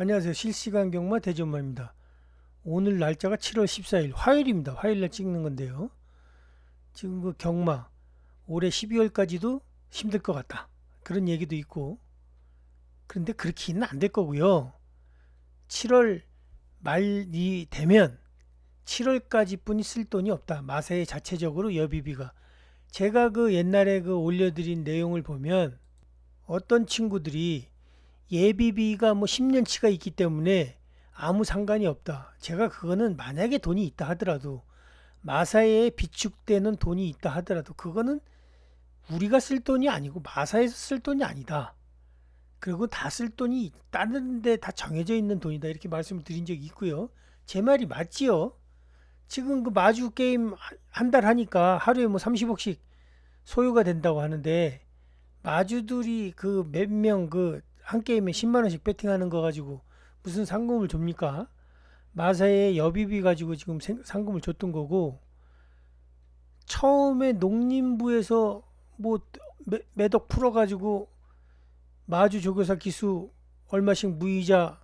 안녕하세요. 실시간 경마 대전마입니다. 오늘 날짜가 7월 14일 화요일입니다. 화요일날 찍는 건데요. 지금 그 경마 올해 12월까지도 힘들 것 같다. 그런 얘기도 있고 그런데 그렇게는 안 될 거고요. 7월 말이 되면 7월까지 뿐이 쓸 돈이 없다. 마세의 자체적으로 여비비가 제가 그 옛날에 그 올려드린 내용을 보면 어떤 친구들이 예비비가 뭐 10년치가 있기 때문에 아무 상관이 없다. 제가 그거는 만약에 돈이 있다 하더라도 마사에 비축되는 돈이 있다 하더라도 그거는 우리가 쓸 돈이 아니고 마사에서 쓸 돈이 아니다. 그리고 다 쓸 돈이 다른 데 다 정해져 있는 돈이다. 이렇게 말씀을 드린 적이 있고요. 제 말이 맞지요. 지금 그 마주 게임 한 달 하니까 하루에 뭐 30억씩 소요가 된다고 하는데 마주들이 그 몇 명 그 한 게임에 10만원씩 배팅하는 거 가지고 무슨 상금을 줍니까? 마사에 여비비 가지고 지금 상금을 줬던 거고 처음에 농림부에서 뭐 매덕 풀어가지고 마주 조교사 기수 얼마씩 무이자로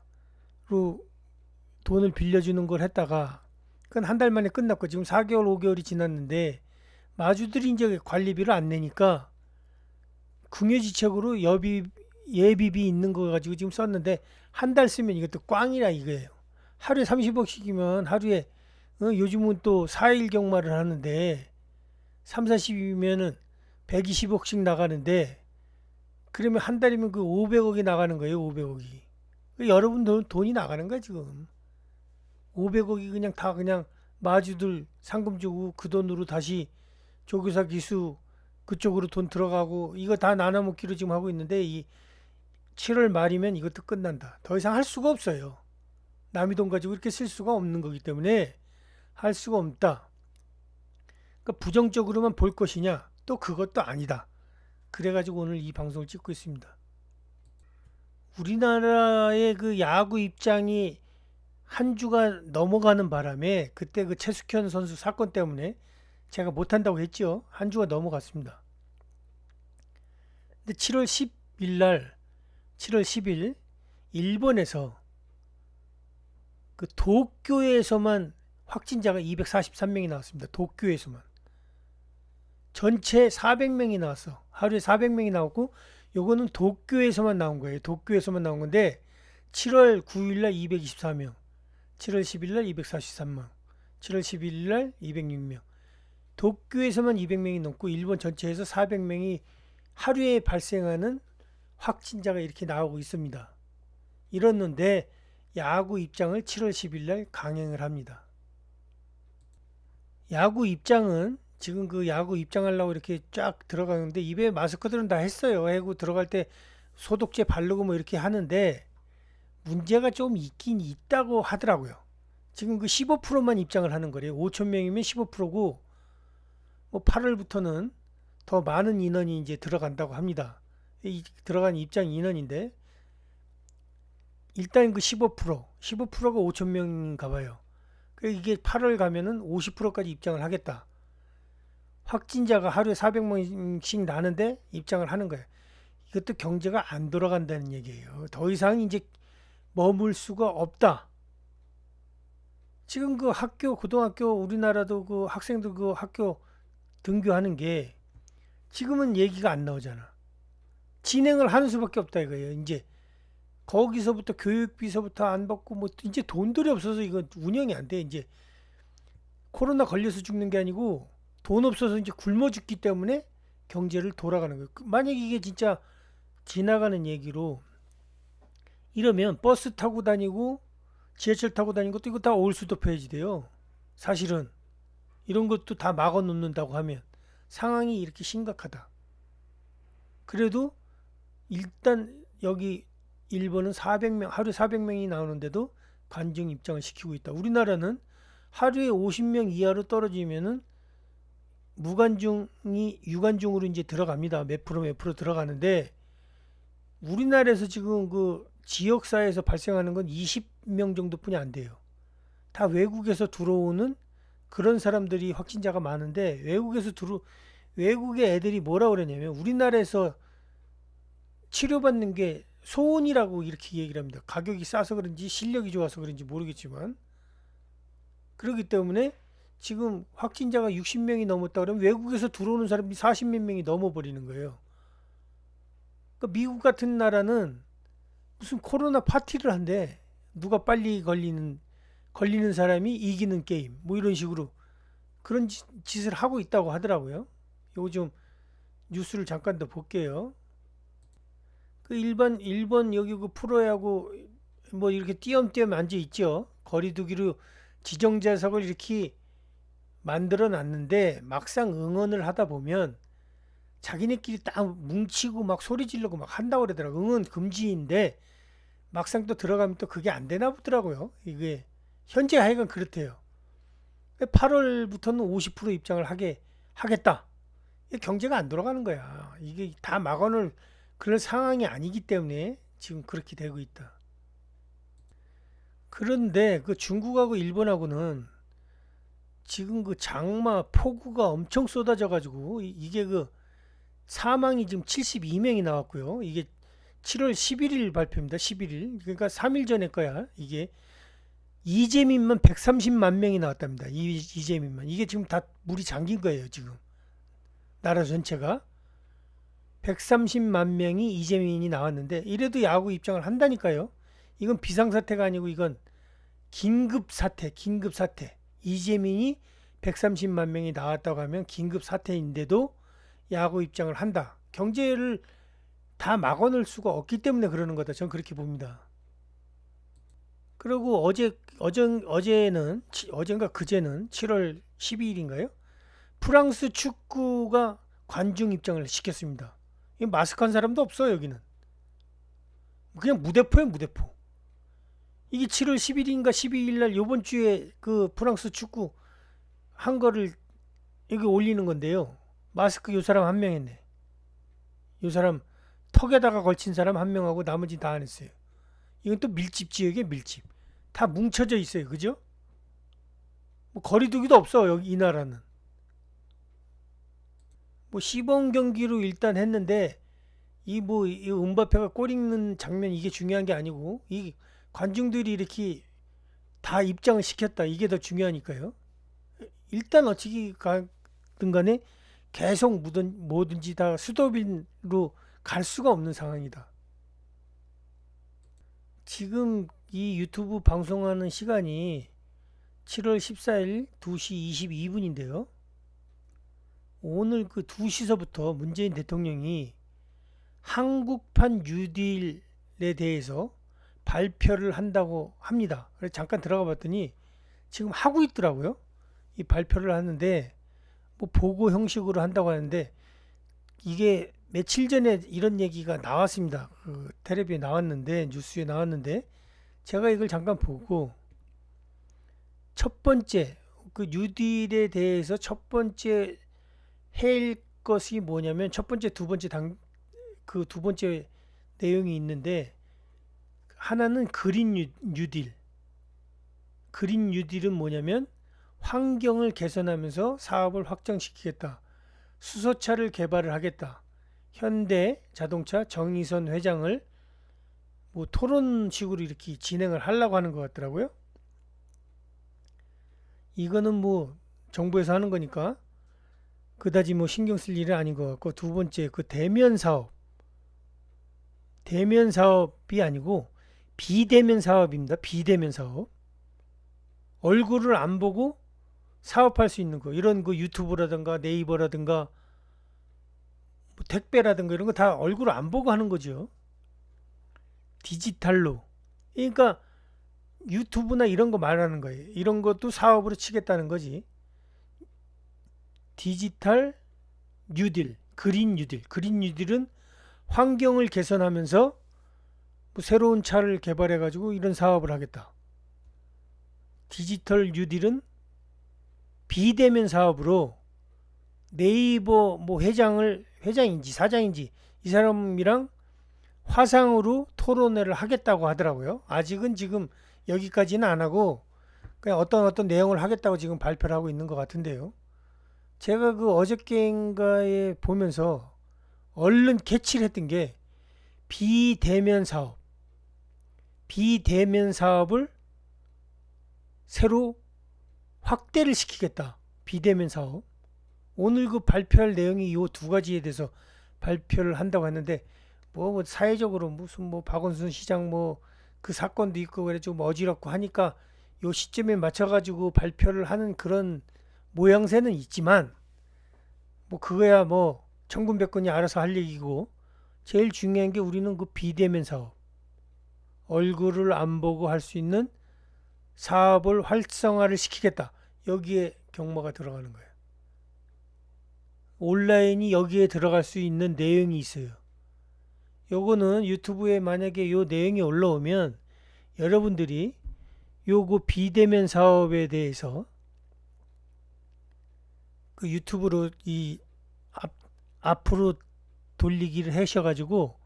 돈을 빌려주는 걸 했다가 그건 한 달 만에 끝났고 지금 4개월 5개월이 지났는데 마주들이 이제 관리비를 안 내니까 궁여지책으로 여비 예비비 있는 거 가지고 지금 썼는데 한 달 쓰면 이것도 꽝이라 이거예요. 하루에 30억씩이면 하루에 어, 요즘은 또 4일 경마를 하는데 3, 40이면은 120억씩 나가는데 그러면 한 달이면 그 500억이 나가는 거예요. 500억이. 여러분 돈, 돈이 나가는 거야 지금. 500억이 그냥 다 그냥 마주들 상금 주고 그 돈으로 다시 조교사 기수 그쪽으로 돈 들어가고 이거 다 나눠 먹기로 지금 하고 있는데 이 7월 말이면 이것도 끝난다. 더 이상 할 수가 없어요. 남의 돈 가지고 이렇게 쓸 수가 없는 거기 때문에 할 수가 없다. 그러니까 부정적으로만 볼 것이냐? 또 그것도 아니다. 그래가지고 오늘 이 방송을 찍고 있습니다. 우리나라의 그 야구 입장이 한 주가 넘어가는 바람에 그때 그 최숙현 선수 사건 때문에 제가 못한다고 했죠. 한 주가 넘어갔습니다. 근데 7월 10일 날 7월 10일 일본에서 그 도쿄에서만 확진자가 243명이 나왔습니다. 도쿄에서만. 전체 400명이 나왔어. 하루에 400명이 나왔고 요거는 도쿄에서만 나온 거예요. 도쿄에서만 나온 건데 7월 9일 날 224명, 7월 10일 날 243명, 7월 11일 날 206명. 도쿄에서만 200명이 넘고 일본 전체에서 400명이 하루에 발생하는 확진자가 이렇게 나오고 있습니다. 이렇는데 야구 입장을 7월 10일 날 강행을 합니다. 야구 입장은 지금 그 야구 입장하려고 이렇게 쫙 들어가는데 입에 마스크들은 다 했어요. 해고 들어갈 때 소독제 바르고 뭐 이렇게 하는데 문제가 좀 있긴 있다고 하더라고요. 지금 그 15%만 입장을 하는 거래요. 5천 명이면 15%고 뭐 8월부터는 더 많은 인원이 이제 들어간다고 합니다. 들어간 입장 인원인데 일단 그 15% 15%가 5천 명인가 봐요. 이게 8월 가면은 50%까지 입장을 하겠다. 확진자가 하루에 400명씩 나는데 입장을 하는 거예요. 이것도 경제가 안 돌아간다는 얘기예요. 더 이상 이제 머물 수가 없다. 지금 그 학교 고등학교 우리나라도 그 학생들 그 학교 등교하는 게 지금은 얘기가 안 나오잖아. 진행을 하는 수밖에 없다 이거예요. 이제 거기서부터 교육비서부터 안 받고 뭐 이제 돈들이 없어서 이건 운영이 안 돼. 이제 코로나 걸려서 죽는 게 아니고 돈 없어서 이제 굶어 죽기 때문에 경제를 돌아가는 거예요. 그 만약 이게 진짜 지나가는 얘기로 이러면 버스 타고 다니고 지하철 타고 다니는 것도 이거 다 올수도 폐지돼요. 사실은 이런 것도 다 막아 놓는다고 하면 상황이 이렇게 심각하다. 그래도 일단 여기 일본은 400명 하루에 400명이 나오는데도 관중 입장을 시키고 있다. 우리나라는 하루에 50명 이하로 떨어지면은 무관중이 유관중으로 이제 들어갑니다. 몇 프로 몇 프로 들어가는데 우리나라에서 지금 그 지역사회에서 발생하는 건 20명 정도뿐이 안 돼요. 다 외국에서 들어오는 그런 사람들이 확진자가 많은데 외국에서 들어 외국의 애들이 뭐라 그러냐면 우리나라에서 치료받는 게 소원이라고 이렇게 얘기를 합니다. 가격이 싸서 그런지 실력이 좋아서 그런지 모르겠지만 그렇기 때문에 지금 확진자가 60명이 넘었다 그러면 외국에서 들어오는 사람이 40몇 명이 넘어버리는 거예요. 그러니까 미국 같은 나라는 무슨 코로나 파티를 한대 누가 빨리 걸리는 걸리는 사람이 이기는 게임 뭐 이런 식으로 그런 짓, 짓을 하고 있다고 하더라고요. 좀 뉴스를 잠깐 더 볼게요. 그 일반 일본 여기 그 프로야구 뭐 이렇게 띄엄띄엄 앉아 있죠. 거리두기로 지정 좌석을 이렇게 만들어 놨는데 막상 응원을 하다 보면 자기네끼리 딱 뭉치고 막 소리 지르고 막 한다고 그러더라고. 응원 금지인데 막상 또 들어가면 또 그게 안 되나 보더라고요. 이게 현재 하여간 그렇대요. 8월부터는 50% 입장을 하게 하겠다. 경제가 안 돌아가는 거야. 이게 다 막아놓을 그런 상황이 아니기 때문에 지금 그렇게 되고 있다. 그런데 그 중국하고 일본하고는 지금 그 장마 폭우가 엄청 쏟아져 가지고 이게 그 사망이 지금 72명이 나왔고요. 이게 7월 11일 발표입니다. 11일. 그러니까 3일 전에 거야. 이게 이재민만 130만 명이 나왔답니다. 이, 이재민만. 이게 지금 다 물이 잠긴 거예요. 지금. 나라 전체가. 130만 명이 이재민이 나왔는데 이래도 야구 입장을 한다니까요. 이건 비상사태가 아니고 이건 긴급사태, 긴급사태. 이재민이 130만 명이 나왔다고 하면 긴급사태인데도 야구 입장을 한다. 경제를 다 막아놓을 수가 없기 때문에 그러는 거다. 저는 그렇게 봅니다. 그리고 어제 어제 어제는 어젠가 그제는 7월 12일인가요? 프랑스 축구가 관중 입장을 시켰습니다. 마스크한 사람도 없어요 여기는. 그냥 무대포예요 무대포. 이게 7월 10일인가 12일 날 요번 주에 그 프랑스 축구 한 거를 여기 올리는 건데요. 마스크 요 사람 한 명 했네. 요 사람 턱에다가 걸친 사람 한 명하고 나머지 다 안 했어요. 이건 또 밀집 지역에 밀집. 다 뭉쳐져 있어요. 그죠? 뭐 거리두기도 없어. 여기 이 나라는. 뭐 시범 경기로 일단 했는데 이 뭐이 뭐, 음바페가 골 읽는 장면 이게 중요한 게 아니고 이 관중들이 이렇게 다 입장을 시켰다. 이게 더 중요하니까요. 일단 어찌 가든 간에 계속 뭐든, 뭐든지 다 수도빈으로 갈 수가 없는 상황이다. 지금 이 유튜브 방송하는 시간이 7월 14일 2시 22분인데요. 오늘 그 2시서부터 문재인 대통령이 한국판 뉴딜에 대해서 발표를 한다고 합니다. 그래서 잠깐 들어가 봤더니 지금 하고 있더라고요. 이 발표를 하는데 뭐 보고 형식으로 한다고 하는데 이게 며칠 전에 이런 얘기가 나왔습니다. 그 텔레비에 나왔는데 뉴스에 나왔는데 제가 이걸 잠깐 보고 첫 번째 그 뉴딜에 대해서 첫 번째 해일 것이 뭐냐면 첫 번째 두 번째 당 그 두 번째 내용이 있는데 하나는 그린 뉴딜 그린 뉴딜은 뭐냐면 환경을 개선하면서 사업을 확장시키겠다. 수소차를 개발을 하겠다. 현대 자동차 정의선 회장을 뭐 토론식으로 이렇게 진행을 하려고 하는 것 같더라고요. 이거는 뭐 정부에서 하는 거니까 그다지 뭐 신경 쓸 일은 아닌 것 같고 두 번째 그 대면 사업 대면 사업이 아니고 비대면 사업입니다. 비대면 사업 얼굴을 안 보고 사업할 수 있는 거 이런 그 유튜브라든가 네이버라든가 뭐 택배라든가 이런 거 다 얼굴 안 보고 하는 거죠. 디지털로. 그러니까 유튜브나 이런 거 말하는 거예요. 이런 것도 사업으로 치겠다는 거지. 디지털 뉴딜, 그린 뉴딜. 그린 뉴딜은 환경을 개선하면서 뭐 새로운 차를 개발해 가지고 이런 사업을 하겠다. 디지털 뉴딜은 비대면 사업으로 네이버 뭐 회장을 회장인지 사장인지 이 사람이랑 화상으로 토론회를 하겠다고 하더라고요. 아직은 지금 여기까지는 안 하고 그냥 어떤 어떤 내용을 하겠다고 지금 발표를 하고 있는 것 같은데요. 제가 그 어저께인가에 보면서 얼른 캐치를 했던 게 비대면 사업, 비대면 사업을 새로 확대를 시키겠다. 비대면 사업. 오늘 그 발표할 내용이 이 두 가지에 대해서 발표를 한다고 했는데 뭐, 뭐 사회적으로 무슨 뭐 박원순 시장 뭐 그 사건도 있고 그래 좀 어지럽고 하니까 요 시점에 맞춰 가지고 발표를 하는 그런 모양새는 있지만 뭐 그거야 뭐 천군백군이 알아서 할 얘기고 제일 중요한 게 우리는 그 비대면 사업 얼굴을 안 보고 할 수 있는 사업을 활성화를 시키겠다. 여기에 경마가 들어가는 거예요. 온라인이 여기에 들어갈 수 있는 내용이 있어요. 요거는 유튜브에 만약에 요 내용이 올라오면 여러분들이 요거 비대면 사업에 대해서 그 유튜브로 이 앞, 앞으로 돌리기를 하셔가지고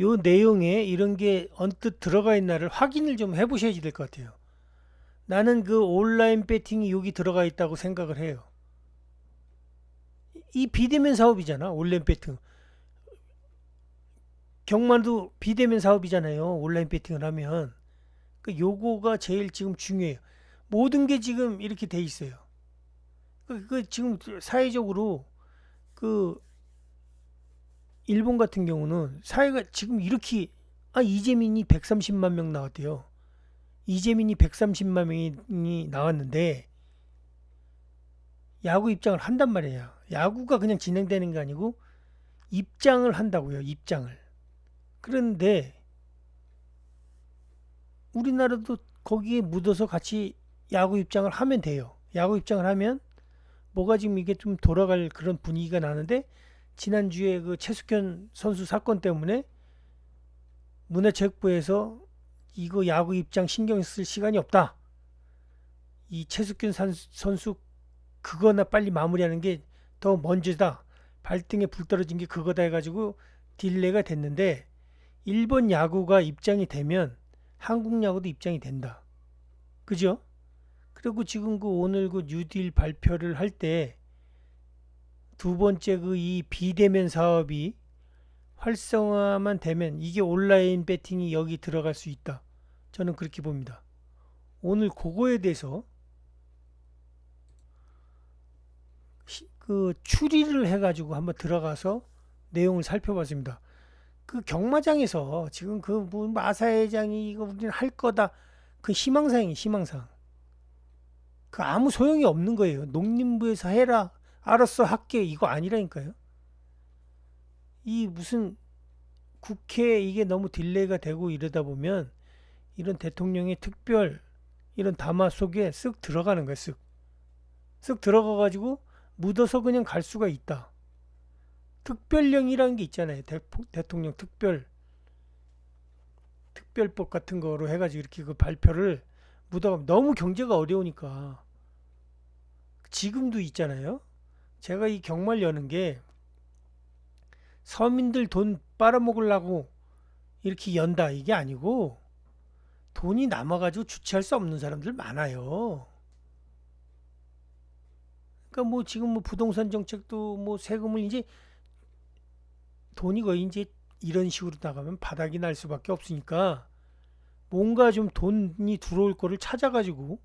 요 내용에 이런 게 언뜻 들어가 있나를 확인을 좀 해보셔야 될것 같아요. 나는 그 온라인 배팅이 여기 들어가 있다고 생각을 해요. 이 비대면 사업이잖아. 온라인 배팅. 경마도 비대면 사업이잖아요. 온라인 배팅을 하면. 그 요거가 제일 지금 중요해요. 모든 게 지금 이렇게 돼 있어요. 그, 그 지금 사회적으로 그 일본 같은 경우는 사회가 지금 이렇게 아 이재민이 130만 명 나왔대요. 이재민이 130만 명이 나왔는데 야구 입장을 한단 말이에요. 야구가 그냥 진행되는 게 아니고 입장을 한다고요. 입장을. 그런데 우리나라도 거기에 묻어서 같이 야구 입장을 하면 돼요. 야구 입장을 하면 뭐가 지금 이게 좀 돌아갈 그런 분위기가 나는데 지난주에 그 최숙현 선수 사건 때문에 문화체육부에서 이거 야구 입장 신경 쓸 시간이 없다. 이 최숙현 선수 그거나 빨리 마무리하는 게 더 먼저다. 발등에 불 떨어진 게 그거다 해가지고 딜레가 됐는데 일본 야구가 입장이 되면 한국 야구도 입장이 된다. 그죠? 그리고 지금 그 오늘 그 뉴딜 발표를 할 때 두 번째 그 이 비대면 사업이 활성화만 되면 이게 온라인 배팅이 여기 들어갈 수 있다. 저는 그렇게 봅니다. 오늘 그거에 대해서 그 추리를 해가지고 한번 들어가서 내용을 살펴봤습니다. 그 경마장에서 지금 그뭐 마사 회장이 이거 우리는 할 거다 그 희망사항이 희망사항. 그 아무 소용이 없는 거예요. 농림부에서 해라 알았어 할게 이거 아니라니까요. 이 무슨 국회 이게 너무 delay가 되고 이러다 보면 이런 대통령의 특별 이런 담화 속에 쓱 들어가는 거예요. 쓱. 쓱 들어가 가지고 묻어서 그냥 갈 수가 있다. 특별령이라는 게 있잖아요. 대, 통령 특별 특별법 같은 거로 해가지고 이렇게 그 발표를 묻어가 너무 경제가 어려우니까 지금도 있잖아요. 제가 이 경마를 여는 게 서민들 돈 빨아먹으려고 이렇게 연다 이게 아니고 돈이 남아가지고 주체할 수 없는 사람들 많아요. 그러니까 뭐 지금 뭐 부동산 정책도 뭐 세금을 이제 돈이 거의 이제 이런 식으로 나가면 바닥이 날 수밖에 없으니까 뭔가 좀 돈이 들어올 거를 찾아가지고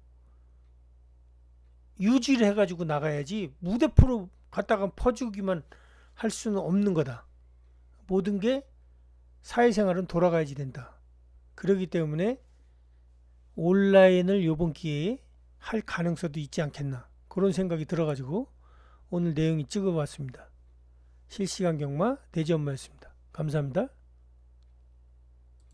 유지를 해가지고 나가야지 무대포로 갖다가 퍼주기만 할 수는 없는 거다. 모든 게 사회생활은 돌아가야지 된다. 그러기 때문에 온라인을 요번 기회에 할 가능성도 있지 않겠나 그런 생각이 들어가지고 오늘 내용이 찍어봤습니다. 실시간 경마 대지엄마였습니다. 감사합니다.